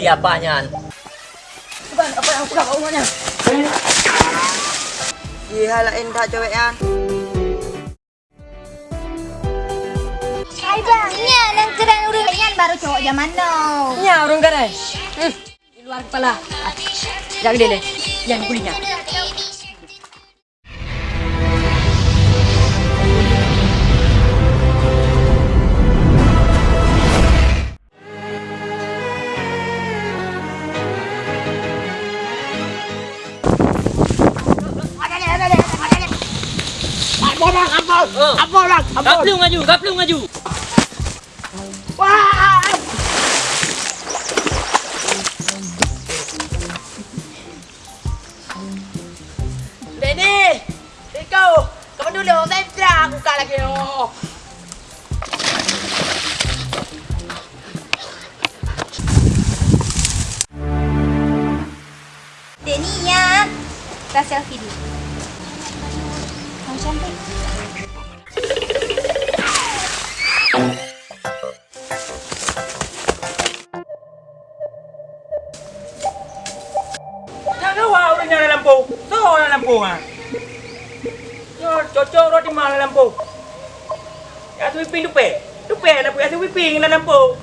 dia apanya? Bang, apa yang aku kat rumahnya? Dihalain tak cewek yan. Hai bang, nya nang terang urang yan baru cowok zaman now. Nya urung kan eh? Hmm. Di luar kepala. Jangan gede deh. Jangan Oh. Apa maju, maju. Ikaw! Dulu, saya terang buka lagi. Oh. Denny ya. Kita selfie dulu. Kamu cantik. Lampu ah. Yo cocok roti mana lampu. Ya tu piping dupe. Dupe lampu ya tu piping na lampu.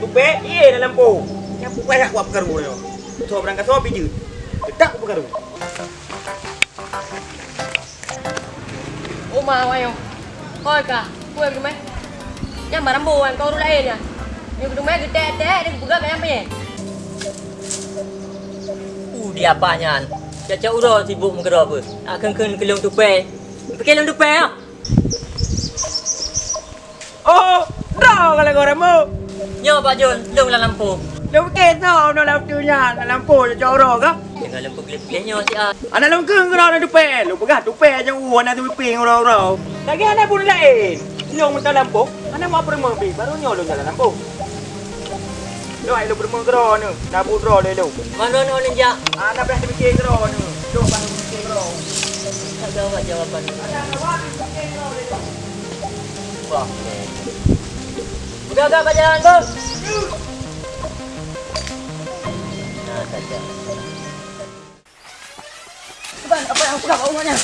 Dupe iya na lampu. Ya payah aku perkaru yo. So berangkat so biji. Tak aku perkaru. Uma ayo. Koi ka, kue ke mai? Yang barang buan kau lain ya. Yang kedua mai gede gede dia buka kayak apa ya? Uh, dia apanya? Caca uro sibuk menggerak apa? Akan kena kelung tupai. Pakai kelung tupai ah. Oh, dah kalau kau remo. Nyo Pak Jun, lung lah lampu. Lu ke tau no lampu nya, na lampu cocok ro ka? Dengan lampu kelip-kelip nyo si ah. Ana lam keng kau na dupe. Lu pegah dupe aja uan na tu piping ro ro. Lagi ana pun lain. Lu minta lampu. Ana mau pergi mobil baru nyolo jalan lampu. Ai lu pergi kero ni. Na bu ro le lu. Mana no ninja? Ana dah fikir kero ni. Lu baru fikir kero. Tak jawab jawapan. Wah. Udah agak jalan bos. Nah, saja. Bang, apa yang aku kat rumahnya?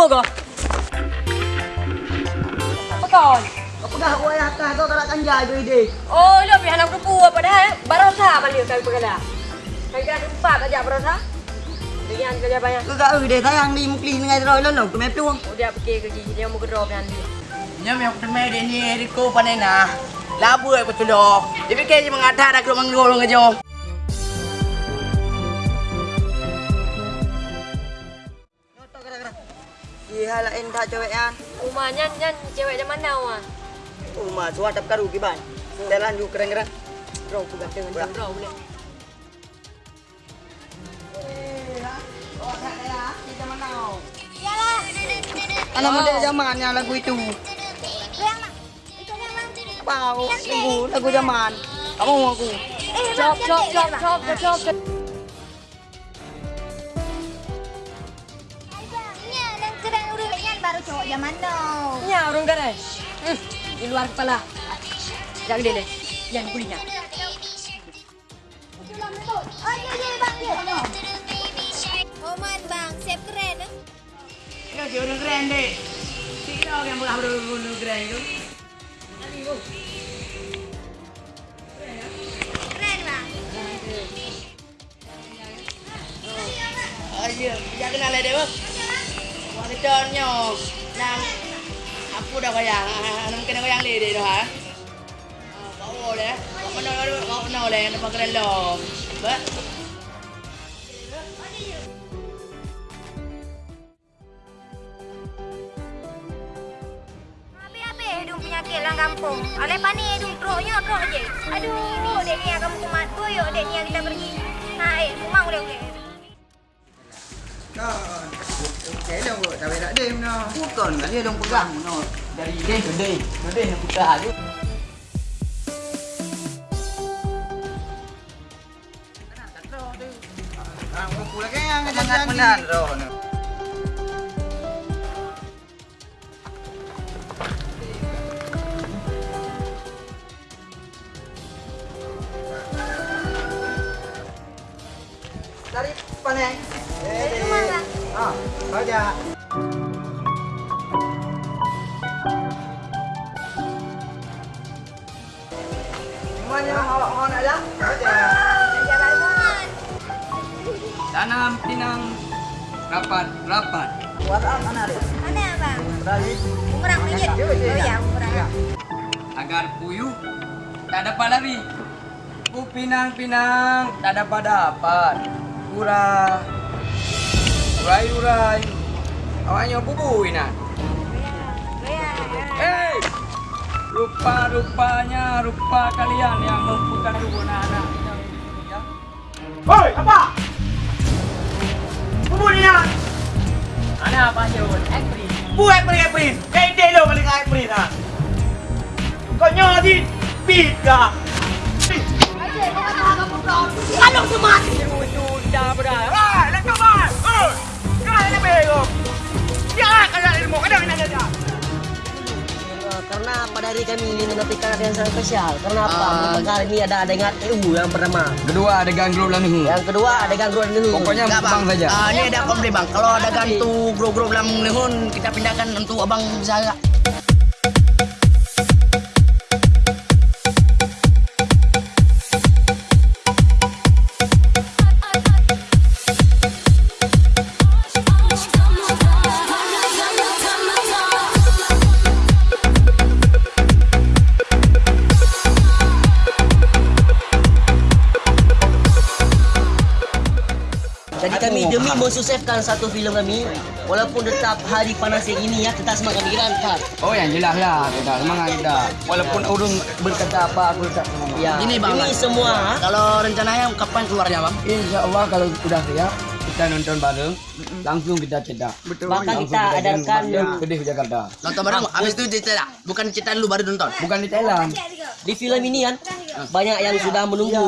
Kau. Apa kau? Apa dah uai atas kau tak nak tanjai tu ide. Oh, lo biar anak kupu apa dah? Barosa balik kau pergi Kau kan empat aja barosa. Dengan kerja banyak. Kau tak ide sayang di mukli dengan lo lo tu mai peluang. Oh, dia pergi kerja dia mau gerok nanti. Nyam yang pertama dia ni Eriko panena. Labu aku tu dah. Dia fikir je mengatar dah keluar manggol ngajo. Dihalain tak cewek yan. Uma nyan nyan cewek zaman now ah. Uma suat tak karu kiban. Jalan ju keren-keren. Bro, pegang dengan bro boleh. Yalah. Anak muda zamannya lagu itu. Yang mak. Itu. Pau lagu lagu zaman. Kamu mau aku? Chop chop chop chop chop chop. Now. Nya urung kan eh? Hmm. Di luar kepala. Jangan. Jangan. Oh, iya, iya, bang, iya. Oman bang, siap keren. eh? Kau je orang keren deh. Tidak yang bukan orang keren tu. Keren bang. Ayo, jangan kenal dia bang. Wah conyo. Nang aku dah goyang. Nang kena goyang le dia dah. ha? Ah, Kau boleh. Kau mana kau mana boleh nampak keren lo. Ba. Penyakit lang kampung. Oleh pani hidung teruknya teruk je. Aduh, dek ni kamu kumat boyok dek ni yang kita pergi. Ha, eh, kumang boleh okey. Kan. Okey dah kot. Tak ada dem noh. Bukan kan dia dong pegang noh. Dari dia gede. Gede yang buka aja. Ah, aku lagi yang semangat menan roh Awak. Tanam pinang rapat rapat. Agar puyuh tak dapat lari. Ku pinang-pinang tak dapat dapat. Urai. Urai-urai. Awaknya bubuin nak. Rupa-rupanya rupa kalian yang mempunyai anak-anak. Hoi, apa? Kemudian, Ana panjun, ekri. buat pergi prin. Kayak dia lo balik kayak prin ha. Kau nyodi beat kah? Kalau semati sudah. Ah, nak coba. Oh, hari kami ini menantikan ada yang sangat spesial. Karena apa? Ah. Kali ini ada adegan EU yang pertama. Kedua ada ganggu ni. Yang kedua adegan Gruan Lehu. Pokoknya Enggak bang, bang saja. Ah, ini ada komplain bang. Kalau ada gantu gro-gro dalam lehun, kita pindahkan untuk abang saya. Jadi kami demi mensukseskan satu filem kami, walaupun tetap hari panas yang ini ya, kita semua kami kan. Oh yang jelas lah kita semangat kita. Walaupun urung berkata apa aku tetap semangat. Ya, Ini, Bang. demi semua Kalau rencananya kapan keluarnya bang? Insya Allah kalau sudah siap kita nonton bareng langsung kita cetak. Betul. Bahkan kita adakan Kedih Jakarta. Nonton bareng, habis itu cerita Bukan cerita dulu baru nonton. Bukan di Thailand. di film ini kan banyak yang sudah menunggu